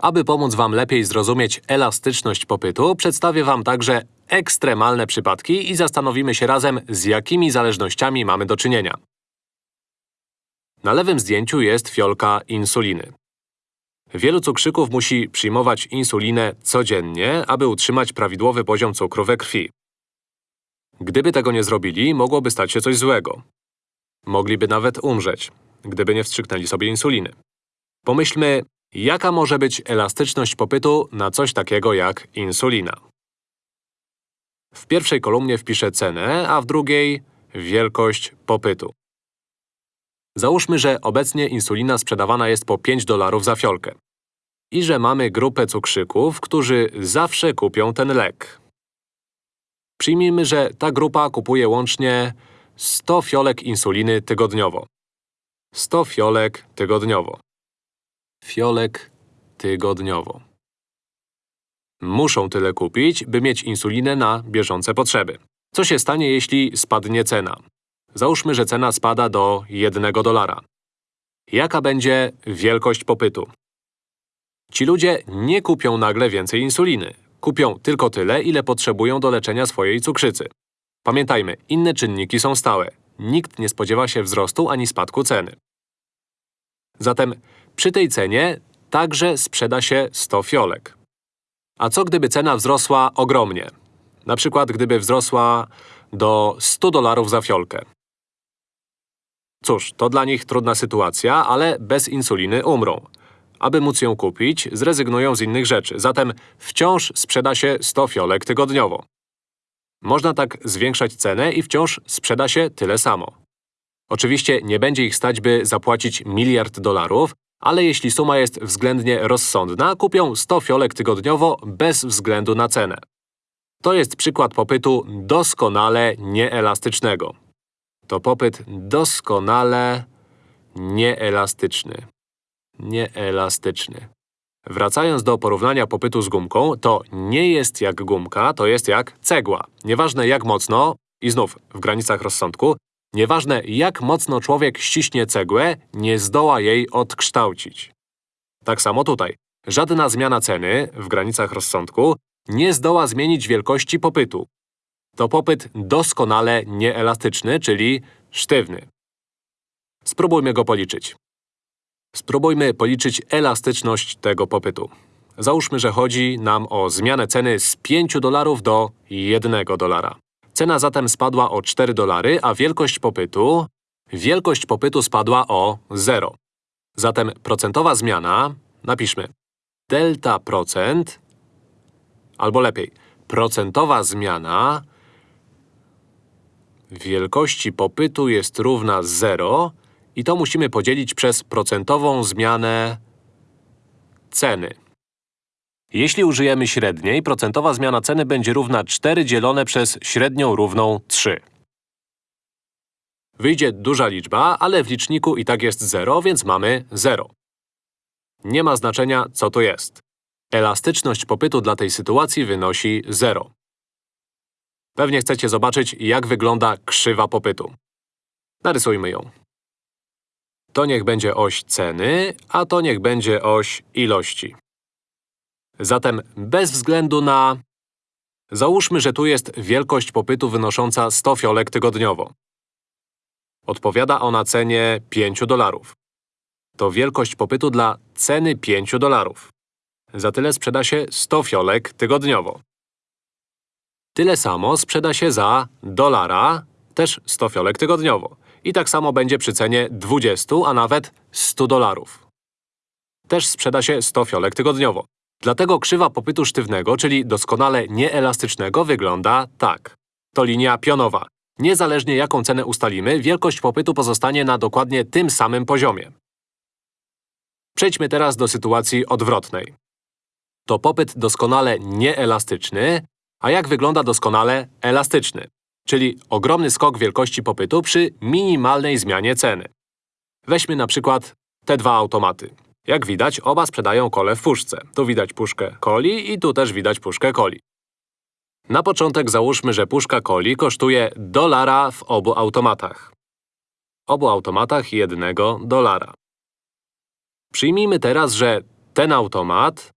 Aby pomóc Wam lepiej zrozumieć elastyczność popytu, przedstawię Wam także ekstremalne przypadki i zastanowimy się razem, z jakimi zależnościami mamy do czynienia. Na lewym zdjęciu jest fiolka insuliny. Wielu cukrzyków musi przyjmować insulinę codziennie, aby utrzymać prawidłowy poziom cukru we krwi. Gdyby tego nie zrobili, mogłoby stać się coś złego. Mogliby nawet umrzeć, gdyby nie wstrzyknęli sobie insuliny. Pomyślmy, jaka może być elastyczność popytu na coś takiego jak insulina. W pierwszej kolumnie wpiszę cenę, a w drugiej wielkość popytu. Załóżmy, że obecnie insulina sprzedawana jest po 5 dolarów za fiolkę. I że mamy grupę cukrzyków, którzy zawsze kupią ten lek. Przyjmijmy, że ta grupa kupuje łącznie 100 fiolek insuliny tygodniowo. 100 fiolek tygodniowo. Fiolek tygodniowo. Muszą tyle kupić, by mieć insulinę na bieżące potrzeby. Co się stanie, jeśli spadnie cena? Załóżmy, że cena spada do 1 dolara. Jaka będzie wielkość popytu? Ci ludzie nie kupią nagle więcej insuliny. Kupią tylko tyle, ile potrzebują do leczenia swojej cukrzycy. Pamiętajmy, inne czynniki są stałe. Nikt nie spodziewa się wzrostu ani spadku ceny. Zatem przy tej cenie także sprzeda się 100 fiolek. A co gdyby cena wzrosła ogromnie? Na przykład gdyby wzrosła do 100 dolarów za fiolkę. Cóż, to dla nich trudna sytuacja, ale bez insuliny umrą. Aby móc ją kupić, zrezygnują z innych rzeczy, zatem wciąż sprzeda się 100 fiolek tygodniowo. Można tak zwiększać cenę i wciąż sprzeda się tyle samo. Oczywiście nie będzie ich stać, by zapłacić miliard dolarów, ale jeśli suma jest względnie rozsądna, kupią 100 fiolek tygodniowo bez względu na cenę. To jest przykład popytu doskonale nieelastycznego. To popyt doskonale nieelastyczny. Nieelastyczny. Wracając do porównania popytu z gumką, to nie jest jak gumka, to jest jak cegła. Nieważne jak mocno, i znów w granicach rozsądku, nieważne jak mocno człowiek ściśnie cegłę, nie zdoła jej odkształcić. Tak samo tutaj. Żadna zmiana ceny, w granicach rozsądku, nie zdoła zmienić wielkości popytu. To popyt doskonale nieelastyczny, czyli sztywny. Spróbujmy go policzyć. Spróbujmy policzyć elastyczność tego popytu. Załóżmy, że chodzi nam o zmianę ceny z 5 dolarów do 1 dolara. Cena zatem spadła o 4 dolary, a wielkość popytu… Wielkość popytu spadła o 0. Zatem procentowa zmiana… Napiszmy delta procent… Albo lepiej, procentowa zmiana wielkości popytu jest równa 0 i to musimy podzielić przez procentową zmianę ceny. Jeśli użyjemy średniej, procentowa zmiana ceny będzie równa 4 dzielone przez średnią równą 3. Wyjdzie duża liczba, ale w liczniku i tak jest 0, więc mamy 0. Nie ma znaczenia, co to jest. Elastyczność popytu dla tej sytuacji wynosi 0. Pewnie chcecie zobaczyć, jak wygląda krzywa popytu. Narysujmy ją. To niech będzie oś ceny, a to niech będzie oś ilości. Zatem bez względu na… Załóżmy, że tu jest wielkość popytu wynosząca 100 fiolek tygodniowo. Odpowiada ona cenie 5 dolarów. To wielkość popytu dla ceny 5 dolarów. Za tyle sprzeda się 100 fiolek tygodniowo. Tyle samo sprzeda się za dolara, też 100 fiolek tygodniowo. I tak samo będzie przy cenie 20, a nawet 100 dolarów. Też sprzeda się 100 fiolek tygodniowo. Dlatego krzywa popytu sztywnego, czyli doskonale nieelastycznego, wygląda tak. To linia pionowa. Niezależnie jaką cenę ustalimy, wielkość popytu pozostanie na dokładnie tym samym poziomie. Przejdźmy teraz do sytuacji odwrotnej. To popyt doskonale nieelastyczny, a jak wygląda doskonale elastyczny? Czyli ogromny skok wielkości popytu przy minimalnej zmianie ceny. Weźmy na przykład te dwa automaty. Jak widać, oba sprzedają kole w puszce. Tu widać puszkę coli i tu też widać puszkę coli. Na początek załóżmy, że puszka coli kosztuje dolara w obu automatach. Obu automatach jednego dolara. Przyjmijmy teraz, że ten automat…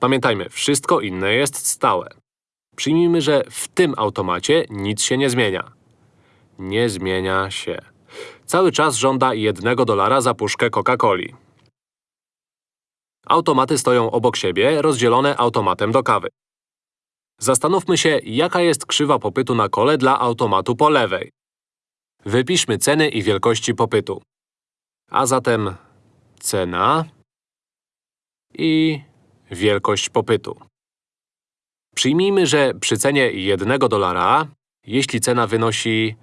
Pamiętajmy, wszystko inne jest stałe. Przyjmijmy, że w tym automacie nic się nie zmienia. Nie zmienia się. Cały czas żąda jednego dolara za puszkę Coca-Coli. Automaty stoją obok siebie, rozdzielone automatem do kawy. Zastanówmy się, jaka jest krzywa popytu na kole dla automatu po lewej. Wypiszmy ceny i wielkości popytu. A zatem cena i wielkość popytu. Przyjmijmy, że przy cenie 1 dolara, jeśli cena wynosi…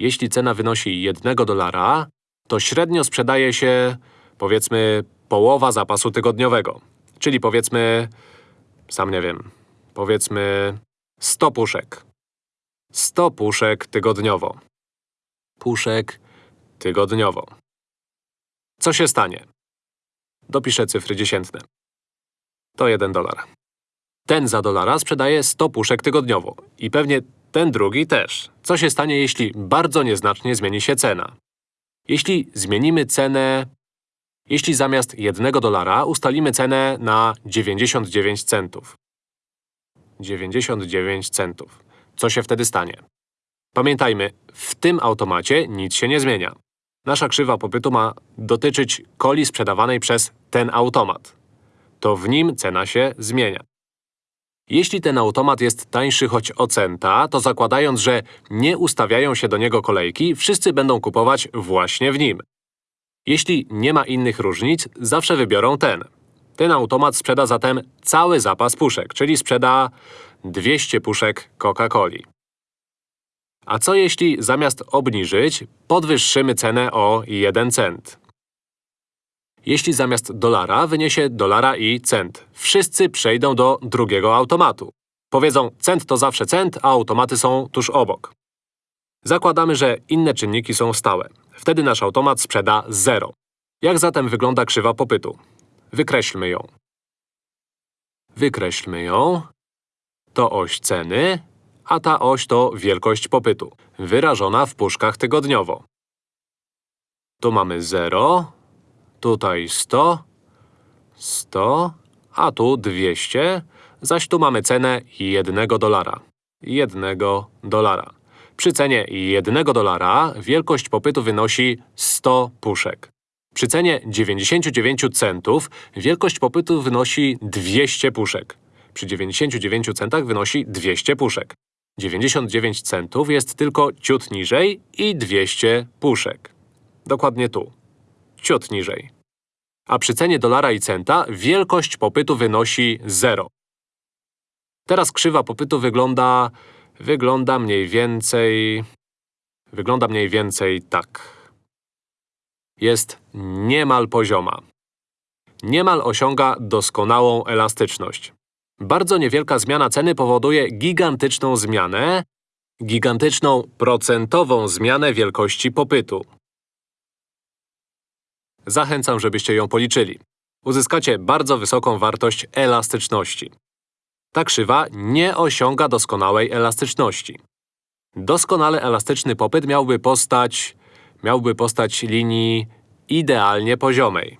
Jeśli cena wynosi 1 dolara, to średnio sprzedaje się, powiedzmy, połowa zapasu tygodniowego. Czyli powiedzmy… sam nie wiem… powiedzmy… 100 puszek. 100 puszek tygodniowo. Puszek tygodniowo. Co się stanie? Dopiszę cyfry dziesiętne. To 1 dolar. Ten za dolara sprzedaje 100 puszek tygodniowo. I pewnie ten drugi też. Co się stanie, jeśli bardzo nieznacznie zmieni się cena? Jeśli zmienimy cenę… Jeśli zamiast 1 dolara ustalimy cenę na 99 centów. 99 centów. Co się wtedy stanie? Pamiętajmy, w tym automacie nic się nie zmienia. Nasza krzywa popytu ma dotyczyć coli sprzedawanej przez ten automat. To w nim cena się zmienia. Jeśli ten automat jest tańszy choć o centa, to zakładając, że nie ustawiają się do niego kolejki, wszyscy będą kupować właśnie w nim. Jeśli nie ma innych różnic, zawsze wybiorą ten. Ten automat sprzeda zatem cały zapas puszek, czyli sprzeda 200 puszek Coca-Coli. A co jeśli zamiast obniżyć, podwyższymy cenę o 1 cent? Jeśli zamiast dolara wyniesie dolara i cent, wszyscy przejdą do drugiego automatu. Powiedzą, cent to zawsze cent, a automaty są tuż obok. Zakładamy, że inne czynniki są stałe. Wtedy nasz automat sprzeda 0. Jak zatem wygląda krzywa popytu? Wykreślmy ją. Wykreślmy ją. To oś ceny, a ta oś to wielkość popytu, wyrażona w puszkach tygodniowo. Tu mamy 0, tutaj 100, 100, a tu 200, zaś tu mamy cenę 1 dolara. 1 dolara. Przy cenie 1 dolara wielkość popytu wynosi 100 puszek. Przy cenie 99 centów wielkość popytu wynosi 200 puszek. Przy 99 centach wynosi 200 puszek. 99 centów jest tylko ciut niżej i 200 puszek. Dokładnie tu. Ciut niżej. A przy cenie dolara i centa wielkość popytu wynosi 0. Teraz krzywa popytu wygląda… wygląda mniej więcej… wygląda mniej więcej tak. Jest niemal pozioma. Niemal osiąga doskonałą elastyczność. Bardzo niewielka zmiana ceny powoduje gigantyczną zmianę, gigantyczną procentową zmianę wielkości popytu. Zachęcam, żebyście ją policzyli. Uzyskacie bardzo wysoką wartość elastyczności. Ta krzywa nie osiąga doskonałej elastyczności. Doskonale elastyczny popyt miałby postać… miałby postać linii idealnie poziomej.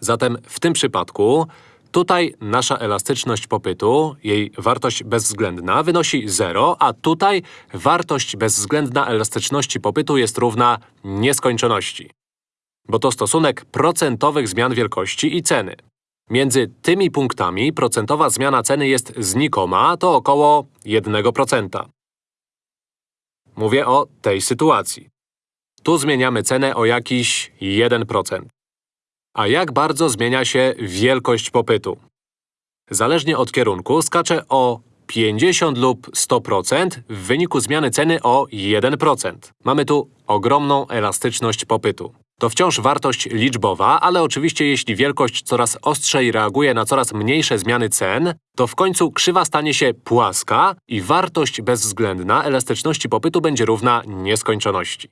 Zatem w tym przypadku Tutaj nasza elastyczność popytu, jej wartość bezwzględna, wynosi 0, a tutaj wartość bezwzględna elastyczności popytu jest równa nieskończoności. Bo to stosunek procentowych zmian wielkości i ceny. Między tymi punktami procentowa zmiana ceny jest znikoma, to około 1%. Mówię o tej sytuacji. Tu zmieniamy cenę o jakiś 1%. A jak bardzo zmienia się wielkość popytu? Zależnie od kierunku skacze o 50 lub 100% w wyniku zmiany ceny o 1%. Mamy tu ogromną elastyczność popytu. To wciąż wartość liczbowa, ale oczywiście jeśli wielkość coraz ostrzej reaguje na coraz mniejsze zmiany cen, to w końcu krzywa stanie się płaska i wartość bezwzględna elastyczności popytu będzie równa nieskończoności.